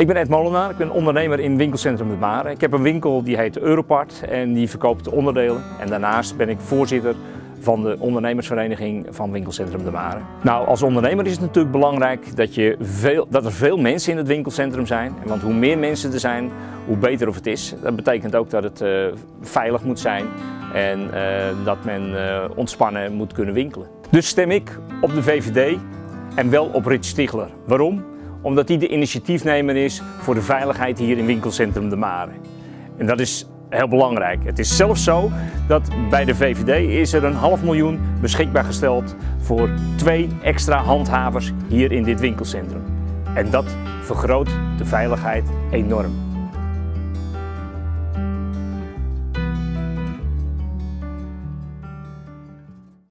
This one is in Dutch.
Ik ben Ed Molenaar, ik ben ondernemer in winkelcentrum De Mare. Ik heb een winkel die heet Europart en die verkoopt onderdelen. En daarnaast ben ik voorzitter van de ondernemersvereniging van winkelcentrum De Mare. Nou, als ondernemer is het natuurlijk belangrijk dat, je veel, dat er veel mensen in het winkelcentrum zijn. Want hoe meer mensen er zijn, hoe beter of het is. Dat betekent ook dat het uh, veilig moet zijn en uh, dat men uh, ontspannen moet kunnen winkelen. Dus stem ik op de VVD en wel op Rich Stigler. Waarom? Omdat hij de initiatiefnemer is voor de veiligheid hier in winkelcentrum De Mare. En dat is heel belangrijk. Het is zelfs zo dat bij de VVD is er een half miljoen beschikbaar gesteld voor twee extra handhavers hier in dit winkelcentrum. En dat vergroot de veiligheid enorm.